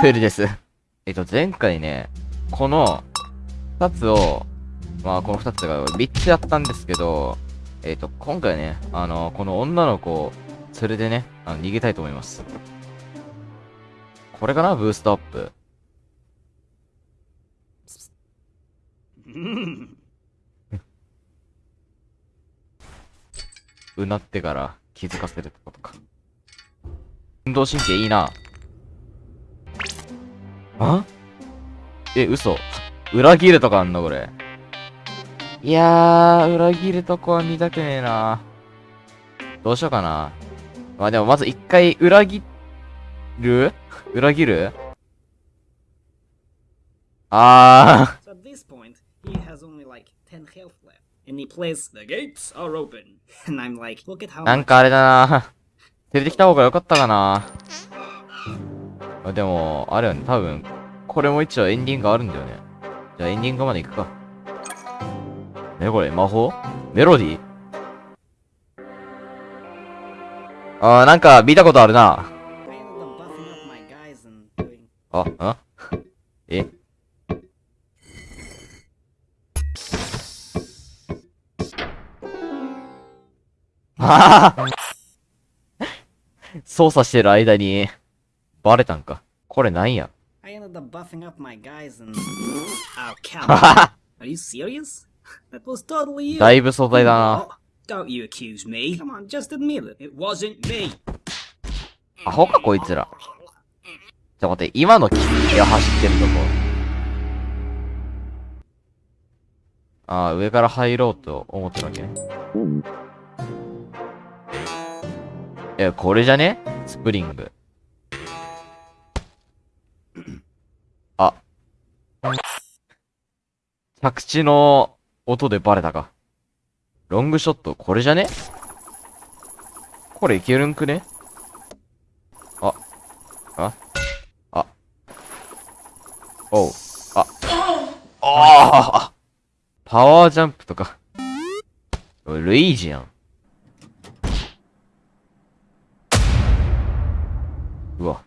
プールです。えっと、前回ね、この、二つを、まあ、この二つが3つやったんですけど、えっと、今回ね、あの、この女の子を連れてね、あの逃げたいと思います。これかな？ブーストアップ。うなってから気づかせるってことか。運動神経いいな。あ？え、嘘。裏切るとかあんのこれ？いやー、裏切るとこは見たくねえな。どうしようかな。まあでもまず一回裏、切る？裏切る？あー。なんかあれだな。出てきた方がよかったかな。あでも、あれよね、多分これも一応エンディングあるんだよね。じゃあエンディングまで行くか。ね、これ、魔法？メロディー？あー、なんか見たことあるな。あ、あ？え？は は操作してる間に、バレたんか。これなんや？I ended up buffing up my guys and. Oh, come on. Are you serious? That was totally you. だいぶ素材だな。Oh, don't you accuse me. Come on, just admit it. It wasn't me. アホかこいつら。ちょ、待って、今のキツネが走ってるとこ。ああ、上から入ろうと思ってるわけね。え、これじゃねスプリング。着地の音でバレたか。ロングショット、これじゃね？これいけるんくね？あ。ああ。おう。あ。ああパワージャンプとか。ルイージやん。うわ。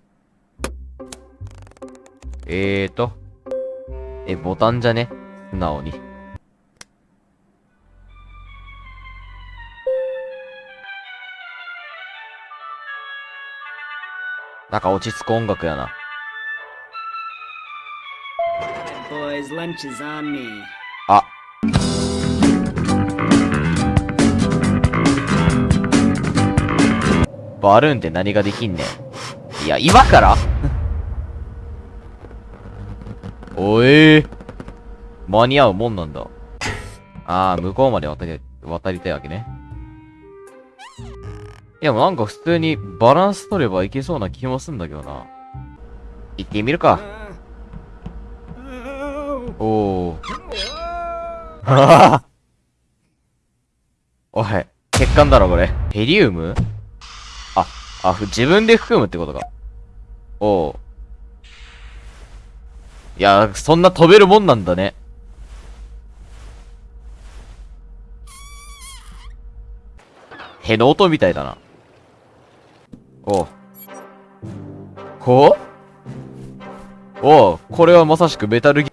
えーと。え、ボタンじゃね？素直に。なんか落ち着く音楽やな。あ。バルーンって何ができんねん。いや、今から？おえー、間に合うもんなんだ。あー、向こうまで渡り、渡りたいわけね。いや、もうなんか普通にバランス取ればいけそうな気もすんだけどな。行ってみるか。Uh, おー。おい、血管だろ、これ。ヘリウム？あ、あ、自分で含むってことか。おう。いや、そんな飛べるもんなんだね。への音みたいだな。おう。こう？おう、これはまさしくメタルギ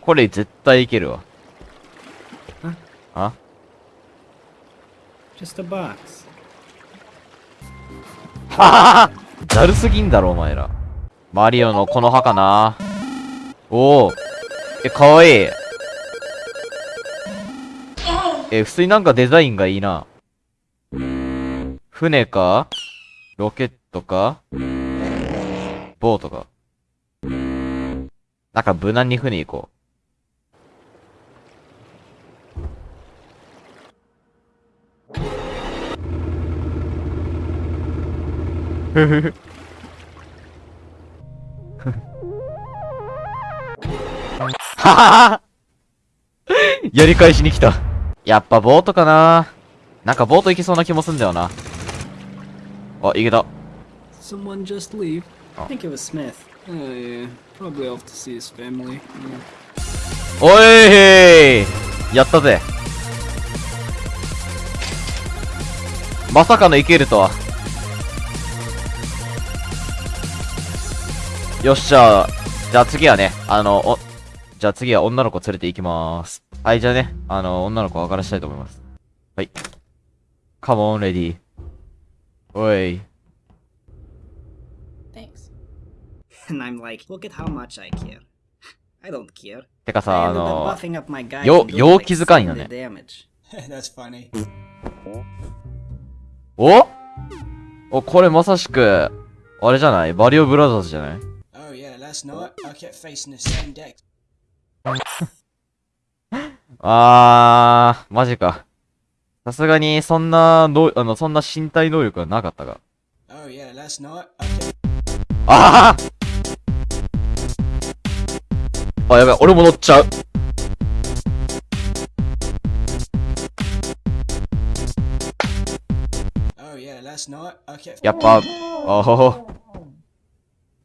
これ絶対いけるわ。あ？just a box. はははだるすぎんだろ、お前ら。マリオのこの歯かなおお。え、かわいい。え、普通になんかデザインがいいな。船か？ロケットか？ボートか？なんか無難に船行こう。ふふふ。はははやり返しに来た。やっぱボートかななんかボート行けそうな気もすんだよな。あ、いけた。Someone just leave? I think it was Smith. Oh yeah, probably off to see his family. Yeah. おいーやったぜ。まさかのいけるとは。よっしゃ。じゃあ次はね、あの、お、じゃあ次は女の子連れて行きまーす。はい、じゃあね、あの、女の子分からしたいと思います。はい。カモン、レディー。おい。Thanks. And I'm like, look at how much I care. I don't care. てかさ、あの、buffing up my guys よ陽気づかんよ like ね70 damage. That's funny. おお、これまさしく、あれじゃないバリオブラザーズじゃない Oh yeah, last night I kept facing the same deck. あー、マジか。さすがに、そんな、の、あの、そんな身体能力はなかったが。Oh yeah, last night I kept あああ、やばい、俺も乗っちゃう。Oh yeah, I kept やっぱ、おお。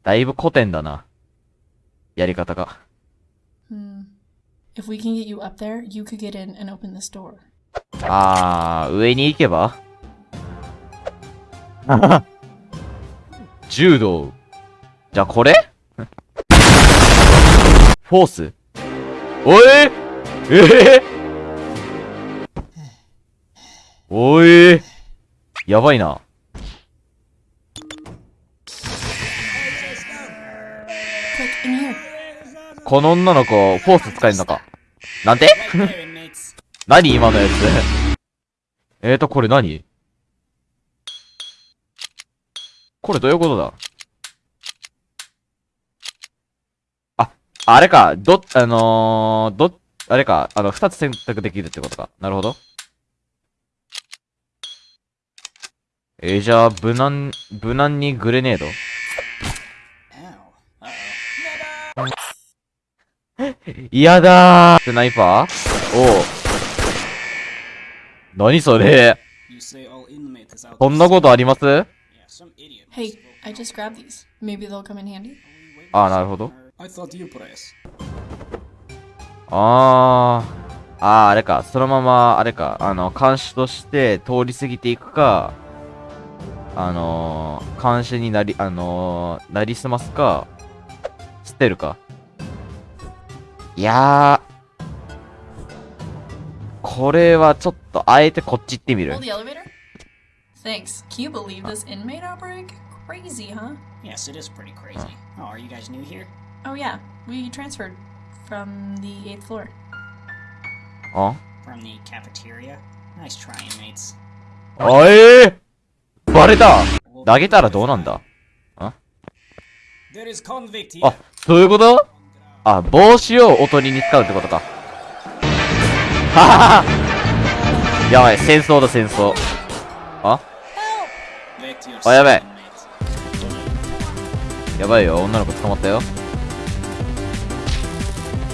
だいぶ古典だな。やり方が。Hmm. If we can get you up there, you could get in and open this door. あー、上に行けば？柔道。じゃあこれ？フォースおいえ？えおいやばいな。この女の子、フォース使えんのか？なんて？何今のやつ？えーと、これ何？これどういうことだ？あ、あれか、ど、あのー、ど、あれか、あの、二つ選択できるってことか。なるほど。えー、じゃあ、無難、無難にグレネード.嫌だースナイパー？おう。何それ？そんなことあります？ああ、なるほど。ああ、あーあれか、そのまま、あれか、あの、監視として通り過ぎていくか、あの、監視になり、あの、なりすますか、捨てるか？いやー、これはちょっと、あえてこっち行ってみる Hold。the elevator? Thanks. Can you believe this inmate outbreak? Crazy, huh? Yes, it is pretty crazy. Oh, are you guys new here? Oh, yeah. We transferred from the 8th floor. あ From the cafeteria? Nice try, inmates. あえー、バレた投げたらどうなんだ There is convict here. あ、そういうことあ、帽子をおとりに使うってことか。やばい戦争だ戦争。あ？あやばいやばいよ女の子捕まったよ。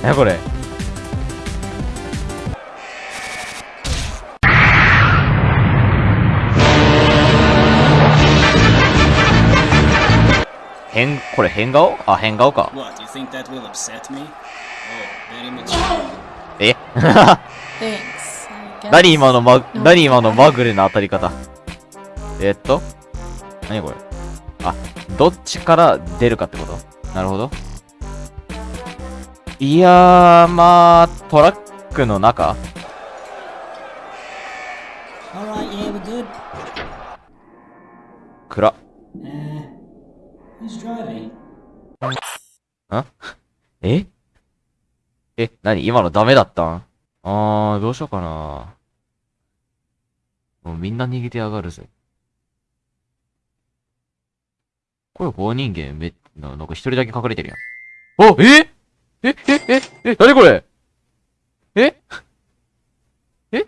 やこれ。これ変顔？あ変顔か。What, え？っ何今のま、何今のまぐれな当たり方？えー、っと？何これ？あ、どっちから出るかってこと？なるほど。いやー、まあ、トラックの中？暗。Uh, who's driving? え？え、何？今のダメだったん？あー、どうしようかな。もうみんな逃げてやがるぜ。これ棒人間め、ななんか一人だけ隠れてるやん。おえ？え？え？え？え？何これ？え？え？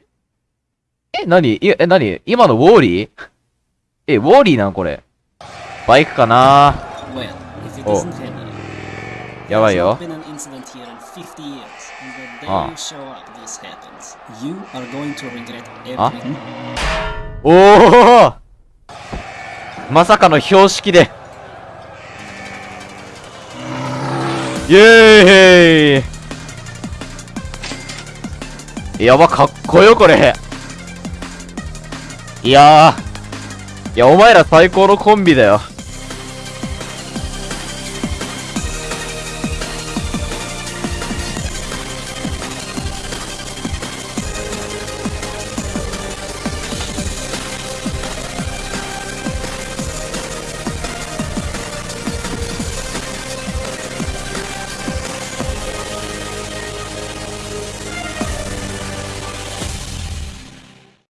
え？何？いや、え、何？今のウォーリー？え、ウォーリーなんこれ。バイクかな Oh. Henry. やばいよ not。been this happens, You are going to regret everything. おおまさかの標識で。イエーイやば、かっこよ、これ。いやー。いや、お前ら最高のコンビだよ。